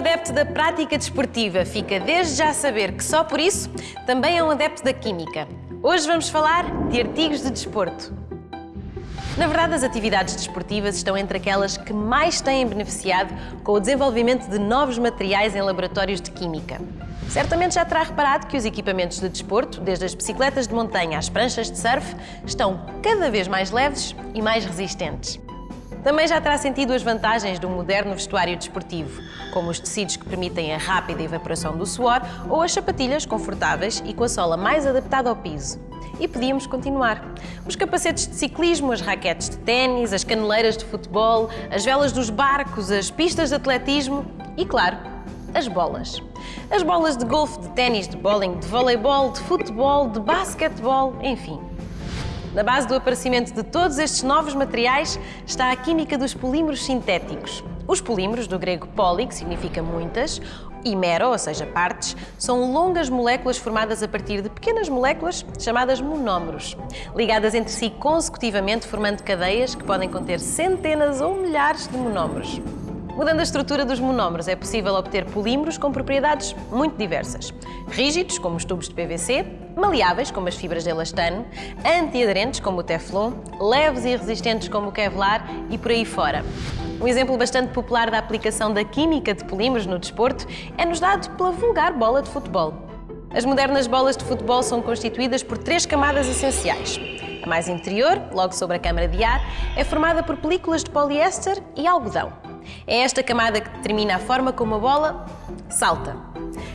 adepto da prática desportiva, fica desde já a saber que só por isso também é um adepto da química. Hoje vamos falar de artigos de desporto. Na verdade, as atividades desportivas estão entre aquelas que mais têm beneficiado com o desenvolvimento de novos materiais em laboratórios de química. Certamente já terá reparado que os equipamentos de desporto, desde as bicicletas de montanha às pranchas de surf, estão cada vez mais leves e mais resistentes. Também já terá sentido as vantagens do moderno vestuário desportivo, como os tecidos que permitem a rápida evaporação do suor ou as sapatilhas confortáveis e com a sola mais adaptada ao piso. E podíamos continuar. Os capacetes de ciclismo, as raquetes de ténis, as caneleiras de futebol, as velas dos barcos, as pistas de atletismo e, claro, as bolas. As bolas de golfe, de ténis, de bowling, de voleibol, de futebol, de basquetebol, enfim. Na base do aparecimento de todos estes novos materiais está a química dos polímeros sintéticos. Os polímeros, do grego poli, que significa muitas, e mero, ou seja, partes, são longas moléculas formadas a partir de pequenas moléculas chamadas monómeros, ligadas entre si consecutivamente formando cadeias que podem conter centenas ou milhares de monómeros. Mudando a estrutura dos monómeros, é possível obter polímeros com propriedades muito diversas. Rígidos, como os tubos de PVC, maleáveis, como as fibras de elastano, antiaderentes, como o Teflon, leves e resistentes, como o Kevlar e por aí fora. Um exemplo bastante popular da aplicação da química de polímeros no desporto é-nos dado pela vulgar bola de futebol. As modernas bolas de futebol são constituídas por três camadas essenciais. A mais interior, logo sobre a câmara de ar, é formada por películas de poliéster e algodão. É esta camada que determina a forma como a bola salta.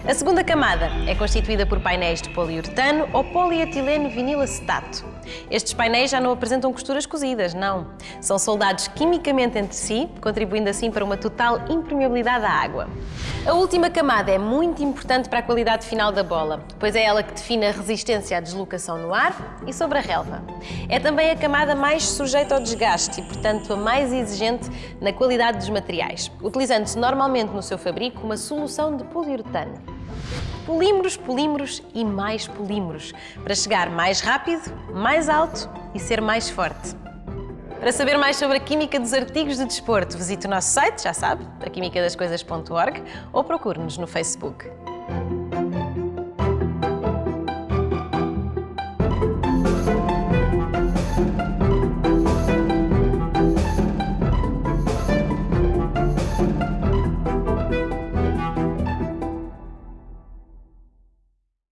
A segunda camada é constituída por painéis de poliuretano ou polietileno vinilacetato. Estes painéis já não apresentam costuras cozidas, não. São soldados quimicamente entre si, contribuindo assim para uma total impermeabilidade à água. A última camada é muito importante para a qualidade final da bola, pois é ela que define a resistência à deslocação no ar e sobre a relva. É também a camada mais sujeita ao desgaste e, portanto, a mais exigente na qualidade dos materiais, utilizando-se normalmente no seu fabrico uma solução de poliuretano polímeros, polímeros e mais polímeros, para chegar mais rápido, mais alto e ser mais forte. Para saber mais sobre a química dos artigos de desporto, visite o nosso site, já sabe, aquimicadascoisas.org ou procure-nos no Facebook.